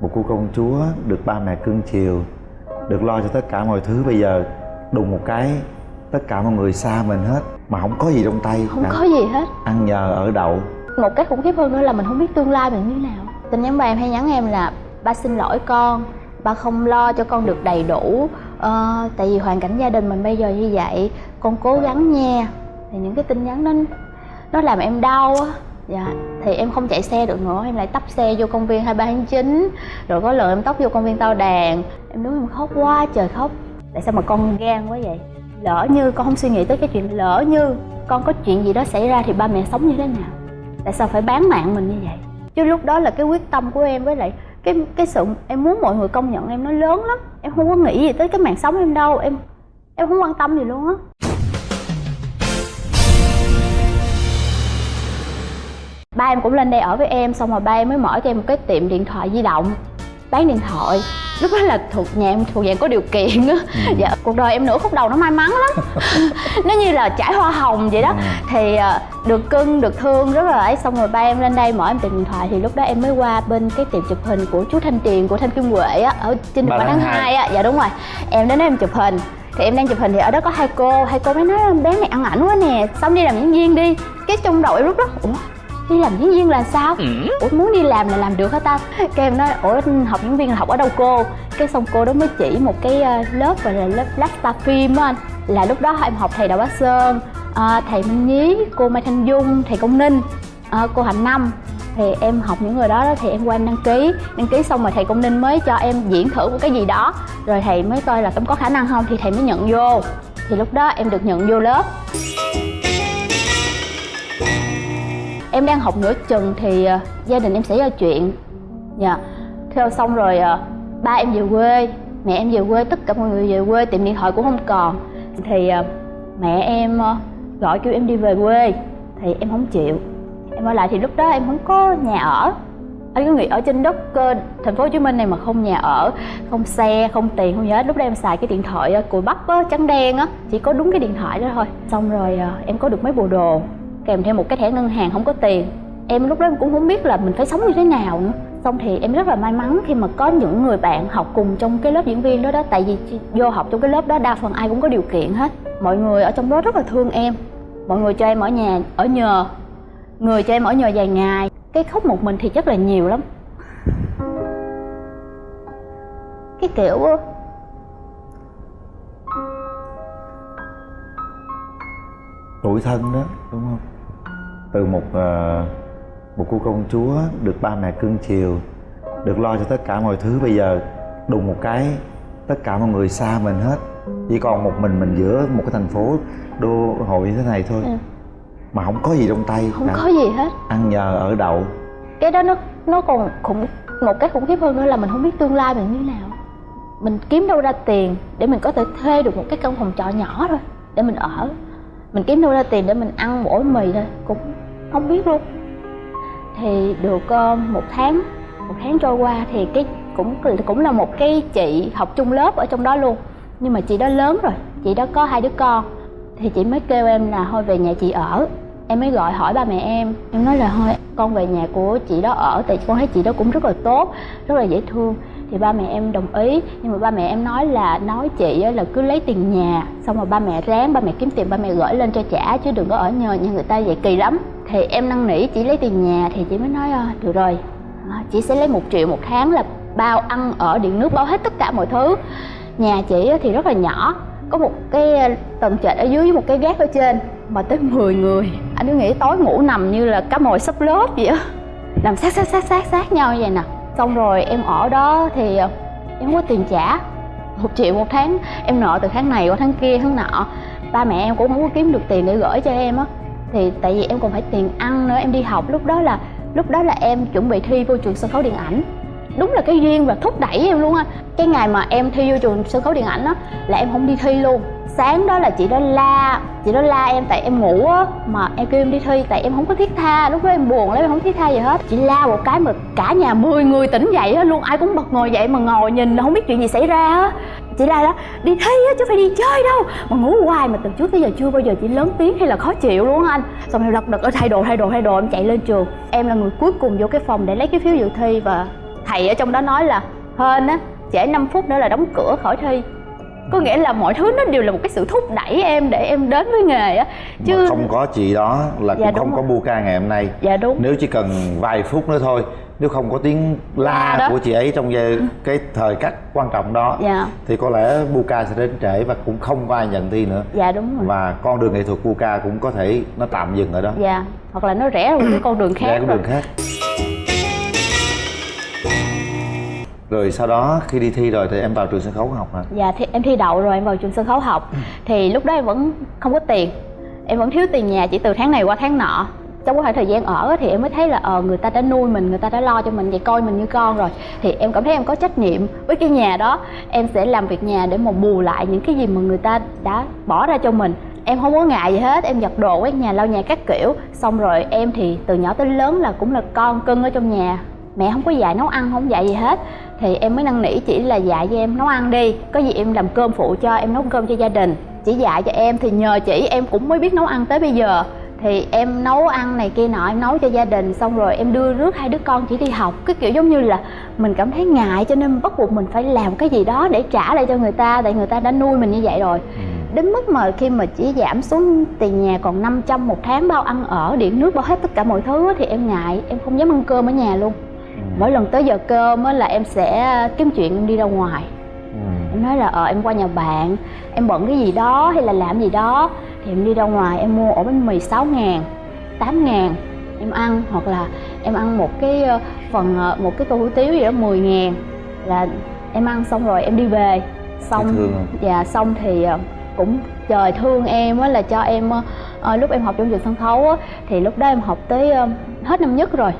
một cô công chúa được ba mẹ cưng chiều được lo cho tất cả mọi thứ. Bây giờ đùng một cái tất cả mọi người xa mình hết mà không có gì trong tay không cả. có gì hết. Ăn nhờ ở đậu. Một cái khủng khiếp hơn nữa là mình không biết tương lai mình như thế nào. Tin nhắn ba em hay nhắn em là ba xin lỗi con ba không lo cho con được đầy đủ. Ờ, tại vì hoàn cảnh gia đình mình bây giờ như vậy con cố gắng nha. Thì những cái tin nhắn đó nó làm em đau á dạ thì em không chạy xe được nữa, em lại tấp xe vô công viên 23 tháng chín, rồi có lần em tấp vô công viên tao đàn. Em đứng em khóc quá, trời khóc. Tại sao mà con gan quá vậy? Lỡ như con không suy nghĩ tới cái chuyện, lỡ như con có chuyện gì đó xảy ra thì ba mẹ sống như thế nào? Tại sao phải bán mạng mình như vậy? Chứ lúc đó là cái quyết tâm của em với lại cái cái sự em muốn mọi người công nhận em nó lớn lắm. Em không có nghĩ gì tới cái mạng sống em đâu, em em không quan tâm gì luôn á. Ba em cũng lên đây ở với em xong rồi ba em mới mở cho em một cái tiệm điện thoại di động bán điện thoại. Lúc đó là thuộc nhà em thuộc dạng có điều kiện á. Ừ. dạ cuộc đời em nửa khúc đầu nó may mắn lắm. Nó như là trải hoa hồng vậy đó. Ừ. thì à, được cưng được thương rất là ấy xong rồi ba em lên đây mở em tiệm điện thoại. Thì lúc đó em mới qua bên cái tiệm chụp hình của chú thanh tiền của thanh kim huệ á ở trên đường tháng hai. á. Dạ đúng rồi. Em đến đó em chụp hình. Thì em đang chụp hình thì ở đó có hai cô. Hai cô mới nói bé này ăn ảnh quá nè xong đi làm diễn viên đi. Cái trong đầu em lúc đó ủa đi làm diễn viên là sao? Ừ. ủa muốn đi làm là làm được hả ta? Cái em nói ủa học diễn viên là học ở đâu cô? Cái xong cô đó mới chỉ một cái ờ, lớp gọi là lớp Blackstar Film á anh. Là lúc đó em học thầy đào bá sơn à, thầy minh nhí cô mai thanh dung thầy công ninh à, cô hạnh năm. Thì em học những người đó thì em qua em đăng ký. Đăng ký xong rồi thầy công ninh mới cho em diễn thử một cái gì đó. Rồi thầy mới coi là em có khả năng không thì thầy mới nhận vô. Thì lúc đó em được nhận vô lớp em đang học nửa chừng thì ờ, gia đình em xảy ra chuyện. Dạ. Theo xong rồi ờ, ba em về quê mẹ em về quê tất cả mọi người về quê tiệm điện thoại cũng không còn. Thì ờ, mẹ em gọi kêu em đi về quê thì em không chịu. Em ở lại thì lúc đó em không có nhà ở. Anh có nghĩ ở trên đất uh, thành phố hồ chí minh này mà không nhà ở không xe không tiền không gì hết. Lúc đó em xài cái điện thoại uh, cùi bắp á trắng đen á chỉ có đúng cái điện thoại đó thôi. Xong rồi uh, em có được mấy bộ đồ kèm theo một cái thẻ ngân hàng không có tiền. Em lúc đó cũng không biết là mình phải sống như thế nào nữa. Xong thì em rất là may mắn khi mà có những người bạn học cùng trong cái lớp diễn viên đó đó. Tại vì vô học trong cái lớp đó đa phần ai cũng có điều kiện hết. Mọi người ở trong đó rất là thương em. Mọi người cho em ở nhà, ở nhờ. Người cho em ở nhờ vài ngày. Cái khóc một mình thì chắc là nhiều lắm. Cái kiểu tuổi thân đó đúng không? Từ một uh, một cô công chúa được ba mẹ cưng chiều được lo cho tất cả mọi thứ. Bây giờ đùng một cái tất cả mọi người xa mình hết. Chỉ còn một mình mình giữa một cái thành phố đô hội như thế này thôi. Ừ. mà không có gì trong tay không cả. có gì hết. Ăn nhờ ở đậu. Cái đó nó nó còn khủng một cái khủng khiếp hơn nữa là mình không biết tương lai mình như thế nào. Mình kiếm đâu ra tiền để mình có thể thuê được một cái căn phòng trọ nhỏ thôi để mình ở. Mình kiếm đâu ra tiền để mình ăn mỗi mì thôi cũng không biết luôn. Thì được uh, một tháng một tháng trôi qua thì cái cũng cũng là một cái chị học chung lớp ở trong đó luôn. Nhưng mà chị đó lớn rồi chị đó có hai đứa con. Thì chị mới kêu em là thôi về nhà chị ở. Em mới gọi hỏi ba mẹ em. Em nói là thôi con về nhà của chị đó ở. Tại con thấy chị đó cũng rất là tốt rất là dễ thương. Thì ba mẹ em đồng ý. Nhưng mà ba mẹ em nói là nói chị là cứ lấy tiền nhà xong rồi ba mẹ ráng ba mẹ kiếm tiền ba mẹ gửi lên cho trả chứ đừng có ở nhờ nhà người ta vậy. Kỳ lắm thì em năn nỉ chỉ lấy tiền nhà thì chị mới nói ờ, được rồi. Ờ, chị sẽ lấy một triệu một tháng là bao ăn, ở, điện nước, bao hết tất cả mọi thứ. Nhà chị thì rất là nhỏ, có một cái ờ, tầng trệt ở dưới với một cái gác ở trên mà tới 10 người. Anh cứ nghĩ tối ngủ nằm như là cá mồi sắp lớp vậy á. Nằm sát sát sát sát sát nhau như vậy nè. Xong rồi em ở đó thì em không có tiền trả. Một triệu một tháng, em nợ từ tháng này qua tháng kia, tháng nọ. Ba mẹ em cũng không có kiếm được tiền để gửi cho em á thì tại vì em còn phải tiền ăn nữa, em đi học. Lúc đó là, lúc đó là em chuẩn bị thi vô trường sân khấu điện ảnh. Đúng là cái duyên và thúc đẩy em luôn á. Cái ngày mà em thi vô trường sân khấu điện ảnh á, là em không đi thi luôn. Sáng đó là chị đó la, chị đó la em tại em ngủ á, mà em kêu em đi thi tại em không có thiết tha. Lúc đó em buồn lắm, em không thiết tha gì hết. Chị la một cái mà cả nhà 10 người tỉnh dậy hết luôn. Ai cũng bật ngồi dậy mà ngồi nhìn, không biết chuyện gì xảy ra á chị la đó đi thi á chứ phải đi chơi đâu. Mà ngủ hoài mà từ trước tới giờ chưa bao giờ chị lớn tiếng hay là khó chịu luôn anh. Xong rồi lật đật ở thay đồ thay đồ thay đồ em chạy lên trường. Em là người cuối cùng vô cái phòng để lấy cái phiếu dự thi và thầy ở trong đó nói là hên á trễ 5 phút nữa là đóng cửa khỏi thi. Có nghĩa là mọi thứ nó đều là một cái sự thúc đẩy em để em đến với nghề á. Chứ mà không có chị đó là dạ, cũng không rồi. có bu ca ngày hôm nay. Dạ đúng. Nếu chỉ cần vài phút nữa thôi nếu không có tiếng la đó. của chị ấy trong giây cái thời khắc quan trọng đó dạ. thì có lẽ bu ca sẽ đến trễ và cũng không có ai nhận thi nữa. Dạ đúng rồi. Và con đường nghệ thuật bu ca cũng có thể nó tạm dừng ở đó. Dạ hoặc là nó rẽ một cái con đường khác rẽ con đường khác. Rồi sau đó khi đi thi rồi thì em vào trường sân khấu học hả? Dạ thì em thi đậu rồi em vào trường sân khấu học. Thì lúc đó em vẫn không có tiền. Em vẫn thiếu tiền nhà chỉ từ tháng này qua tháng nọ trong khoảng thời gian ở thì em mới thấy là ờ người ta đã nuôi mình, người ta đã lo cho mình vậy coi mình như con rồi. Thì em cảm thấy em có trách nhiệm với cái nhà đó. Em sẽ làm việc nhà để mà bù lại những cái gì mà người ta đã bỏ ra cho mình. Em không có ngại gì hết, em giặt đồ quét nhà, lau nhà các kiểu. Xong rồi em thì từ nhỏ tới lớn là cũng là con cưng ở trong nhà. Mẹ không có dạy nấu ăn, không dạy gì hết. Thì em mới năn nỉ chỉ là dạy cho em nấu ăn đi. Có gì em làm cơm phụ cho, em nấu cơm cho gia đình. Chỉ dạy cho em thì nhờ chỉ em cũng mới biết nấu ăn tới bây giờ thì em nấu ăn này kia nọ em nấu cho gia đình xong rồi em đưa rước hai đứa con chỉ đi học. Cái kiểu giống như là mình cảm thấy ngại cho nên bắt buộc mình phải làm cái gì đó để trả lại cho người ta tại người ta đã nuôi mình như vậy rồi. Đến mức mà khi mà chỉ giảm xuống tiền nhà còn 500 một tháng bao ăn ở điện nước bao hết tất cả mọi thứ thì em ngại em không dám ăn cơm ở nhà luôn. Mỗi lần tới giờ cơm á, là em sẽ kiếm chuyện em đi ra ngoài. Ừ. em nói là ờ em qua nhà bạn em bận cái gì đó hay là làm gì đó thì em đi ra ngoài em mua ổ bánh mì 6 ngàn 8 ngàn em ăn hoặc là em ăn một cái ờ, phần ờ, một cái tô hủ tiếu gì đó 10 ngàn là em ăn xong rồi em đi về. Xong dạ xong thì ờ, cũng trời thương em á là cho em ờ, lúc em học trong trường sân khấu á thì lúc đó em học tới hết năm nhất rồi.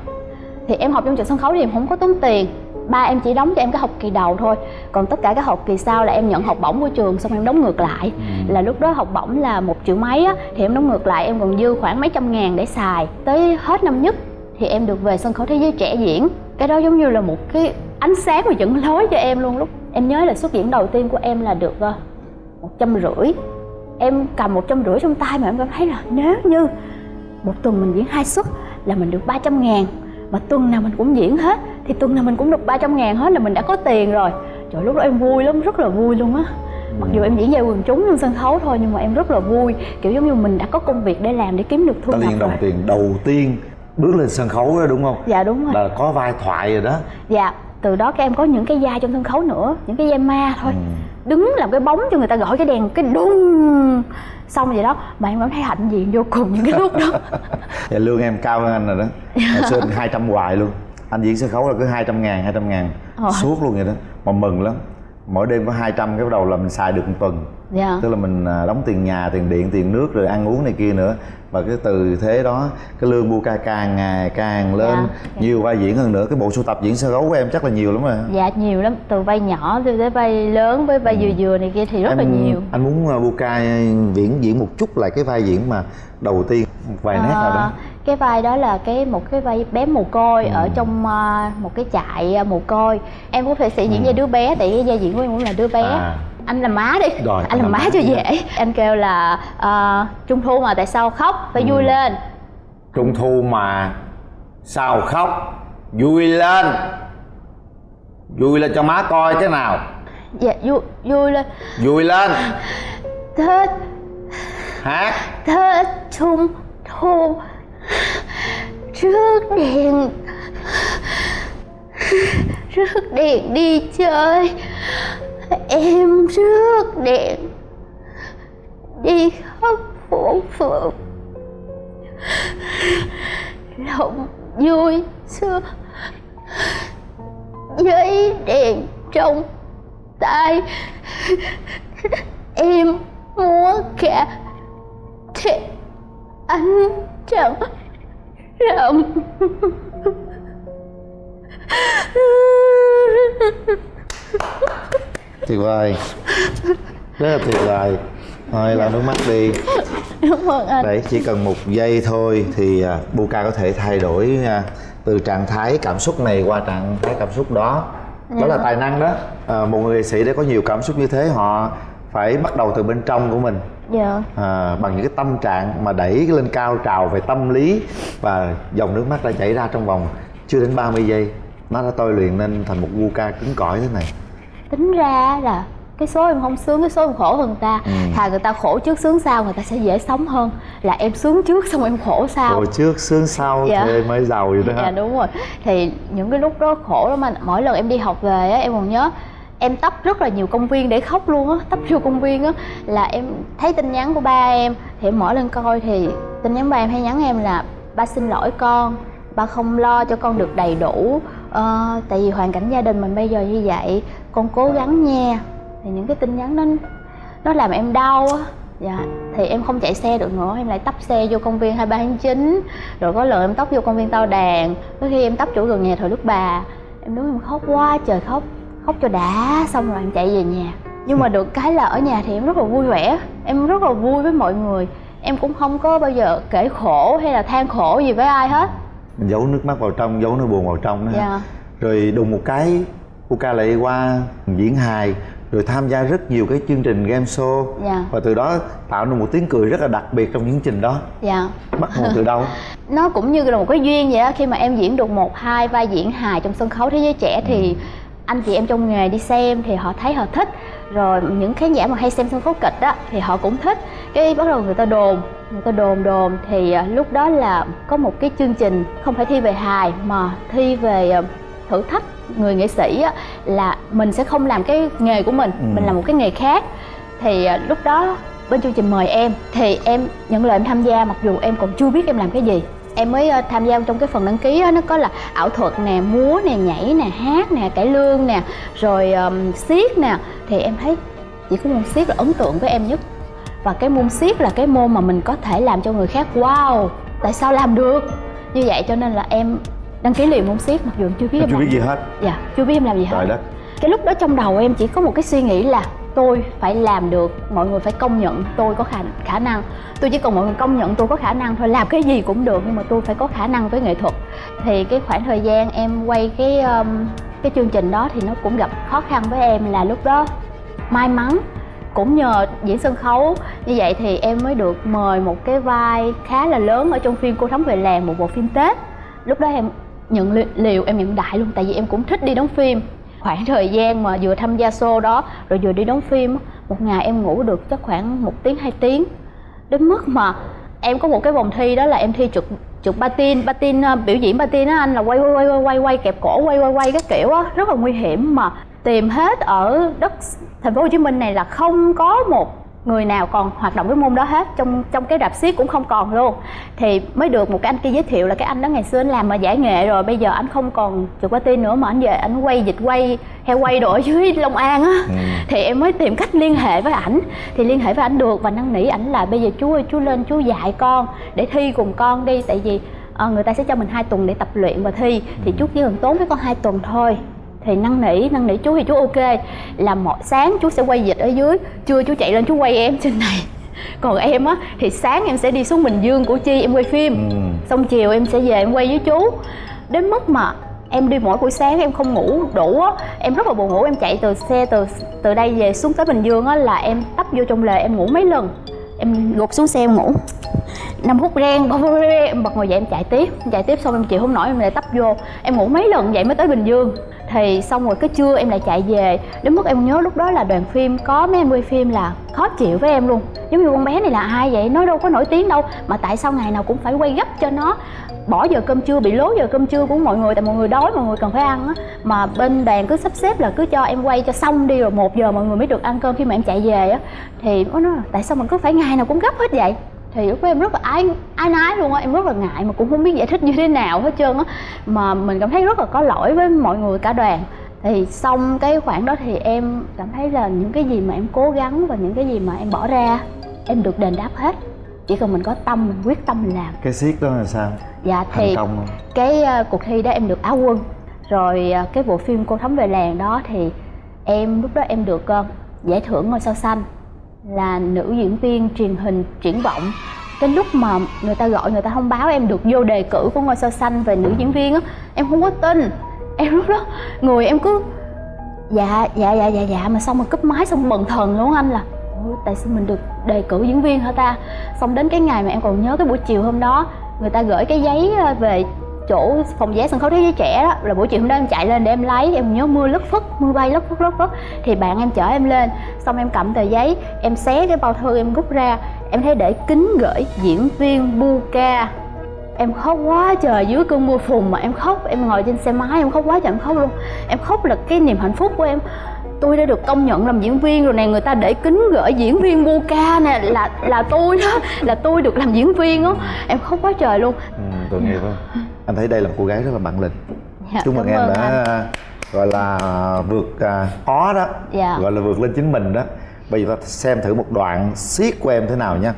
Thì em học trong trường sân khấu thì em không có tốn tiền ba em chỉ đóng cho em cái học kỳ đầu thôi. Còn tất cả các học kỳ sau là em nhận học bổng của trường xong em đóng ngược lại. Ừ. là lúc đó học bổng là một triệu mấy á thì em đóng ngược lại em còn dư khoảng mấy trăm ngàn để xài. Tới hết năm nhất thì em được về sân khấu thế giới trẻ diễn. Cái đó giống như là một cái ánh sáng và dẫn lối cho em luôn. Lúc em nhớ là xuất diễn đầu tiên của em là được ờ, một trăm rưỡi. Em cầm một trăm rưỡi trong tay mà em cảm thấy là nếu như một tuần mình diễn hai suất là mình được 300 ngàn mà tuần nào mình cũng diễn hết thì tuần nào mình cũng được 300 ngàn hết là mình đã có tiền rồi. Trời lúc đó em vui lắm rất là vui luôn á. Mặc dù em diễn về quần chúng trên sân khấu thôi nhưng mà em rất là vui. Kiểu giống như mình đã có công việc để làm để kiếm được thu nhập rồi đồng tiền đầu tiên bước lên sân khấu đó đúng không? Dạ đúng rồi. Là có vai thoại rồi đó. Dạ từ đó các em có những cái vai trong sân khấu nữa những cái vai ma thôi. Ừ. đứng làm cái bóng cho người ta gọi cái đèn cái đùng xong vậy đó mà em cảm thấy hạnh diện vô cùng những cái lúc đó. Dạ lương em cao hơn anh rồi đó. Hồi xưa anh 200 hoài luôn. Anh diễn sân khấu là cứ 200 ngàn, 200 ngàn. Ờ. Suốt luôn vậy đó. Mà mừng lắm Mỗi đêm có 200 cái bắt đầu là mình xài được một tuần. Dạ. Tức là mình à, đóng tiền nhà, tiền điện, tiền nước rồi ăn uống này kia nữa. Và cái từ thế đó Cái lương bu ca càng ngày càng lên Dạ. Nhiều vai diễn hơn nữa. Cái bộ sưu tập diễn sân khấu của em chắc là nhiều lắm rồi. Dạ nhiều lắm. Từ vai nhỏ tới tới vai lớn với vai vừa vừa này kia thì rất là nhiều. Anh muốn uh, bu ca diễn diễn một chút lại cái vai diễn mà đầu tiên Một vài nét nào đó. Ờ, cái vai đó là cái một cái vai bé mồ côi ở trong ờ, một cái trại ờ, mồ côi. Em cũng phải sẽ diễn vai đứa bé tại cái vai diễn của em cũng là đứa bé. À. anh làm má đi. Rồi, anh làm má cho dễ. Anh kêu là ờ, trung thu mà tại sao khóc? Phải vui lên. Trung thu mà sao khóc? Vui lên. Vui lên cho má coi cái nào. Dạ vui vui lên. Vui lên. Tết hát. Tết trung thu rước đèn rước đèn đi chơi, em rước đèn đi khắp phố phường. Lòng vui xưa giấy đèn trong tay. Em múa cả thiệt anh chẳng rộng tuyệt vời. Rất là tuyệt vời. Thôi lau nước mắt đi. Ơn anh. Đấy chỉ cần một giây thôi thì à, Buka có thể thay đổi à, từ trạng thái cảm xúc này qua trạng thái cảm xúc đó. Đó là tài năng đó. À, một người nghệ sĩ để có nhiều cảm xúc như thế họ phải bắt đầu từ bên trong của mình. Dạ. À, bằng những cái tâm trạng mà đẩy lên cao trào về tâm lý và dòng nước mắt đã chảy ra trong vòng chưa đến 30 giây. Nó đã tôi luyện nên thành một gu ca cứng cỏi thế này. Tính ra là cái số em không sướng cái số em khổ hơn ta. Ừ. thà người ta khổ trước sướng sau người ta sẽ dễ sống hơn. Là em sướng trước xong em khổ sau. Rồi trước sướng sau Dạ. thì mới giàu vậy đó. Dạ đúng rồi. Thì những cái lúc đó khổ lắm anh. Mỗi lần em đi học về á em còn nhớ em tấp rất là nhiều công viên để khóc luôn á tấp vô công viên á là em thấy tin nhắn của ba em thì em mở lên coi thì tin nhắn ba em hay nhắn em là ba xin lỗi con ba không lo cho con được đầy đủ ờ, tại vì hoàn cảnh gia đình mình bây giờ như vậy con cố gắng nha. Thì những cái tin nhắn đó nó làm em đau á. Dạ thì em không chạy xe được nữa em lại tấp xe vô công viên 23 tháng 9 rồi có lần em tấp vô công viên tao đàn có khi em tấp chỗ gần nhà thờ đức bà em đứng em khóc quá trời khóc khóc cho đã xong rồi em chạy về nhà. Nhưng mà được cái là ở nhà thì em rất là vui vẻ em rất là vui với mọi người. Em cũng không có bao giờ kể khổ hay là than khổ gì với ai hết. Mình giấu nước mắt vào trong giấu nỗi buồn vào trong đó. Dạ. Rồi đùng một cái Uka lại qua diễn hài rồi tham gia rất nhiều cái chương trình game show. Dạ. Và từ đó tạo nên một tiếng cười rất là đặc biệt trong những chương trình đó. Dạ. Bắt nguồn từ đâu? Nó cũng như là một cái duyên vậy á khi mà em diễn được một hai vai diễn hài trong sân khấu thế giới trẻ thì anh chị em trong nghề đi xem thì họ thấy họ thích. Rồi những khán giả mà hay xem sân khấu kịch á thì họ cũng thích. Cái bắt đầu người ta đồn người ta đồn đồn. Thì à, lúc đó là có một cái chương trình không phải thi về hài mà thi về à, thử thách người nghệ sĩ á, là mình sẽ không làm cái nghề của mình Ừ. mình làm một cái nghề khác. Thì à, lúc đó bên chương trình mời em thì em nhận lời em tham gia mặc dù em còn chưa biết em làm cái gì em mới ờ, tham gia trong cái phần đăng ký á, nó có là ảo thuật nè múa nè nhảy nè hát nè cải lương nè rồi um, siết nè. Thì em thấy chỉ có môn siết là ấn tượng với em nhất. Và cái môn siết là cái môn mà mình có thể làm cho người khác wow tại sao làm được? Như vậy cho nên là em đăng ký liền môn siết mặc dù em chưa biết em chưa làm biết gì hết. dạ chưa biết em làm gì hết. đất. Cái lúc đó trong đầu em chỉ có một cái suy nghĩ là tôi phải làm được mọi người phải công nhận tôi có khả khả năng. Tôi chỉ cần mọi người công nhận tôi có khả năng thôi làm cái gì cũng được nhưng mà tôi phải có khả năng với nghệ thuật. Thì cái khoảng thời gian em quay cái um, cái chương trình đó thì nó cũng gặp khó khăn với em là lúc đó may mắn cũng nhờ diễn sân khấu. Như vậy thì em mới được mời một cái vai khá là lớn ở trong phim cô thắm về làng một bộ phim tết. Lúc đó em nhận li- em nhận đại luôn tại vì em cũng thích đi đóng phim khoảng thời gian mà vừa tham gia show đó rồi vừa đi đóng phim một ngày em ngủ được chắc khoảng một tiếng hai tiếng. Đến mức mà em có một cái vòng thi đó là em thi trượt trượt patin patin ờ, biểu diễn patin á anh là quay quay quay quay quay quay kẹp cổ quay quay quay cái kiểu á rất là nguy hiểm mà tìm hết ở đất thành phố Hồ Chí Minh này là không có một người nào còn hoạt động cái môn đó hết trong trong cái rạp xiếc cũng không còn luôn. Thì mới được một cái anh kia giới thiệu là cái anh đó ngày xưa anh làm mà giải nghệ rồi bây giờ anh không còn trượt patin nữa mà anh về anh quay dịch quay heo quay đồ ở dưới Long An á. Ừ. thì em mới tìm cách liên hệ với ảnh. Thì liên hệ với ảnh được và năn nỉ ảnh là bây giờ chú ơi chú lên chú dạy con để thi cùng con đi tại vì ờ, người ta sẽ cho mình hai tuần để tập luyện và thi. Thì chú chỉ cần tốn với con hai tuần thôi thì năn nỉ năn nỉ chú thì chú ok. Là mọi sáng chú sẽ quay dịch ở dưới. Trưa chú chạy lên chú quay em trên này. Còn em á thì sáng em sẽ đi xuống bình dương củ chi em quay phim. Ừ. xong chiều em sẽ về em quay với chú. Đến mức mà em đi mỗi buổi sáng em không ngủ đủ á em rất là buồn ngủ. Em chạy từ xe từ từ đây về xuống tới bình dương á là em tấp vô trong lề em ngủ mấy lần em gục xuống xe em ngủ. Năm phút ren em bật ngồi dậy em chạy tiếp. Em chạy tiếp xong em chịu không nổi, em lại tấp vô. Em ngủ mấy lần vậy mới tới bình dương. Thì xong rồi cái trưa em lại chạy về. Đến mức em nhớ lúc đó là đoàn phim, có mấy em quay phim là khó chịu với em luôn. Giống như con bé này là ai vậy? Nó đâu có nổi tiếng đâu. Mà tại sao ngày nào cũng phải quay gấp cho nó? Bỏ giờ cơm trưa, bị lố giờ cơm trưa của mọi người, tại mọi người đói, mọi người cần phải ăn á. Mà bên đoàn cứ sắp xếp là cứ cho em quay cho xong đi, rồi một giờ mọi người mới được ăn cơm khi mà em chạy về á. Thì nó nói là, tại sao mình cứ phải ngày nào cũng gấp hết vậy? Thì lúc đó em rất là ái ái nái luôn á, em rất là ngại mà cũng không biết giải thích như thế nào hết trơn á. Mà mình cảm thấy rất là có lỗi với mọi người, cả đoàn. Thì xong cái khoảng đó thì em cảm thấy là những cái gì mà em cố gắng và những cái gì mà em bỏ ra, em được đền đáp hết chỉ cần mình có tâm mình quyết tâm mình làm. Cái siết đó là sao? Dạ thành thì công không? cái ờ, cuộc thi đó em được áo quân. Rồi ờ, cái bộ phim cô thắm về làng đó thì em lúc đó em được ờ, giải thưởng ngôi sao xanh. Là nữ diễn viên truyền hình triển vọng. Cái lúc mà người ta gọi người ta thông báo em được vô đề cử của ngôi sao xanh về nữ diễn viên á em không có tin. Em lúc đó người em cứ dạ dạ dạ dạ dạ. Mà xong rồi cúp máy xong bần thần luôn anh là. "Ủa, tại sao mình được đề cử diễn viên hả ta? Xong đến cái ngày mà em còn nhớ cái buổi chiều hôm đó, người ta gửi cái giấy ờ, về chỗ phòng vé sân khấu thế giới trẻ đó. Là buổi chiều hôm đó em chạy lên để em lấy, em nhớ mưa lất phất, mưa bay lất phất lất phất. Thì bạn em chở em lên, xong em cầm tờ giấy, em xé cái bao thư em rút ra. Em thấy để kính gửi diễn viên bu ca em khóc quá trời dưới cơn mưa phùn mà em khóc. Em ngồi trên xe máy, em khóc quá trời em khóc luôn. Em khóc là cái niềm hạnh phúc của em tôi đã được công nhận làm diễn viên rồi này người ta để kính gửi diễn viên bu ca nè là là tôi đó là tôi được làm diễn viên á. Em khóc quá trời luôn. Ừ, tội nghiệp không anh thấy đây là một cô gái rất là bản lĩnh. Dạ, chúc mừng em đã anh. gọi là vượt à, khó đó. Dạ. gọi là vượt lên chính mình đó. Bây giờ ta xem thử một đoạn siết của em thế nào nha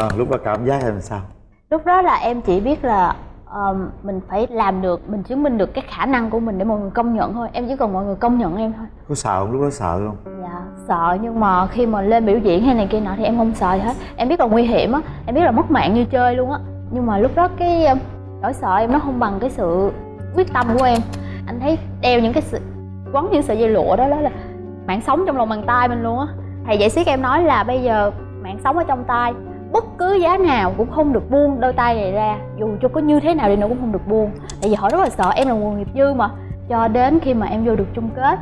sao? Lúc đó cảm giác em sao? Lúc đó là em chỉ biết là ờ, mình phải làm được mình chứng minh được cái khả năng của mình để mọi người công nhận thôi. Em chỉ cần mọi người công nhận em thôi. Có sợ không? Lúc đó sợ không? Dạ sợ. Nhưng mà khi mà lên biểu diễn hay này kia nọ thì em không sợ gì hết. Em biết là nguy hiểm á. Em biết là mất mạng như chơi luôn á. Nhưng mà lúc đó cái ờ, nỗi sợ em nó không bằng cái sự quyết tâm của em. Anh thấy đeo những cái sự quấn những sợi dây lụa đó đó là mạng sống trong lòng bàn tay mình luôn á. Thầy dạy siết em nói là bây giờ mạng sống ở trong tay bất cứ giá nào cũng không được buông đôi tay này ra. Dù cho có như thế nào đi nữa cũng không được buông. Tại vì họ rất là sợ em là nguồn nghiệp dư mà. Cho đến khi mà em vô được chung kết,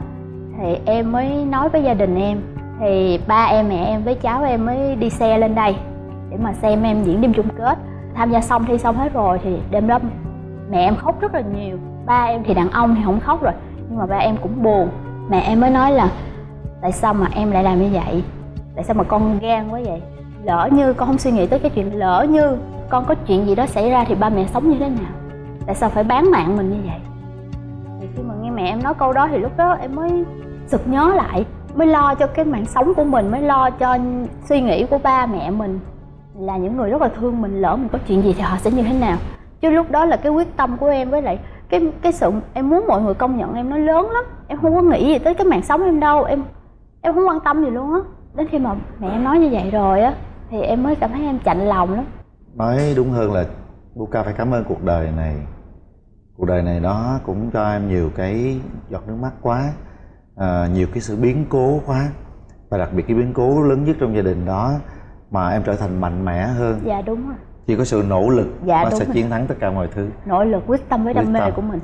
thì em mới nói với gia đình em. Thì ba em, mẹ em với cháu em mới đi xe lên đây để mà xem em diễn đêm chung kết. Tham gia xong thi xong hết rồi thì đêm đó mẹ em khóc rất là nhiều. Ba em thì đàn ông thì không khóc rồi, nhưng mà ba em cũng buồn. Mẹ em mới nói là, tại sao mà em lại làm như vậy? Tại sao mà con gan quá vậy? Lỡ như con không suy nghĩ tới cái chuyện lỡ như con có chuyện gì đó xảy ra thì ba mẹ sống như thế nào? Tại sao phải bán mạng mình như vậy? Thì khi mà nghe mẹ em nói câu đó thì lúc đó em mới sực nhớ lại, mới lo cho cái mạng sống của mình, mới lo cho suy nghĩ của ba mẹ mình là những người rất là thương mình, lỡ mình có chuyện gì thì họ sẽ như thế nào. Chứ lúc đó là cái quyết tâm của em với lại cái cái sự em muốn mọi người công nhận em nó lớn lắm. Em không có nghĩ gì tới cái mạng sống em đâu, em em không quan tâm gì luôn á. Đến khi mà mẹ em nói như vậy rồi á thì em mới cảm thấy em chạnh lòng lắm. Nói đúng hơn là Buka phải cảm ơn cuộc đời này. Cuộc đời này nó cũng cho em nhiều cái giọt nước mắt quá à, nhiều cái sự biến cố quá. Và đặc biệt cái biến cố lớn nhất trong gia đình đó mà em trở thành mạnh mẽ hơn. Dạ đúng rồi. Chỉ có sự nỗ lực Dạ, đúng sẽ rồi. chiến thắng tất cả mọi thứ. Nỗ lực quyết tâm với đam mê của mình